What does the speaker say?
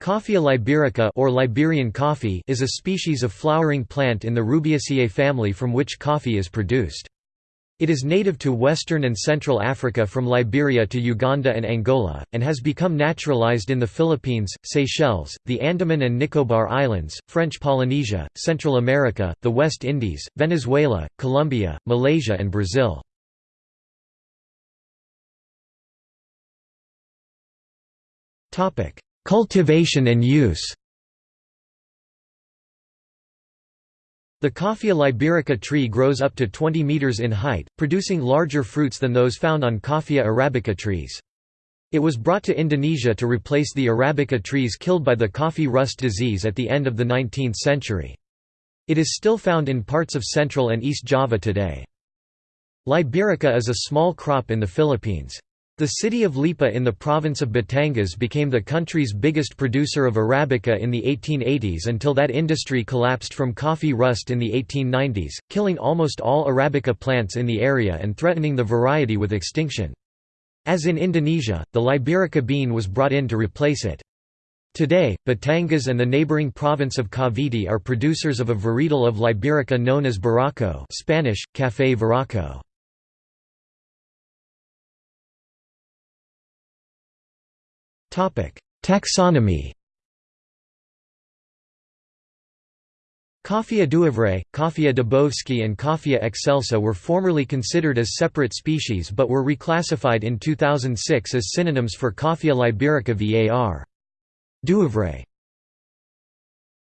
Coffea liberica or Liberian coffee is a species of flowering plant in the Rubiaceae family from which coffee is produced. It is native to western and central Africa from Liberia to Uganda and Angola, and has become naturalized in the Philippines, Seychelles, the Andaman and Nicobar Islands, French Polynesia, Central America, the West Indies, Venezuela, Colombia, Malaysia and Brazil. Cultivation and use The Coffea liberica tree grows up to 20 meters in height, producing larger fruits than those found on Coffea arabica trees. It was brought to Indonesia to replace the arabica trees killed by the coffee rust disease at the end of the 19th century. It is still found in parts of Central and East Java today. Liberica is a small crop in the Philippines. The city of Lipa in the province of Batangas became the country's biggest producer of Arabica in the 1880s until that industry collapsed from coffee rust in the 1890s, killing almost all Arabica plants in the area and threatening the variety with extinction. As in Indonesia, the Liberica bean was brought in to replace it. Today, Batangas and the neighboring province of Cavite are producers of a varietal of Liberica known as Barako Spanish, Café Varaco. Taxonomy Coffea dewevrei, Coffea dybowskii and Coffea excelsa were formerly considered as separate species but were reclassified in 2006 as synonyms for Coffea liberica var. Dewevrei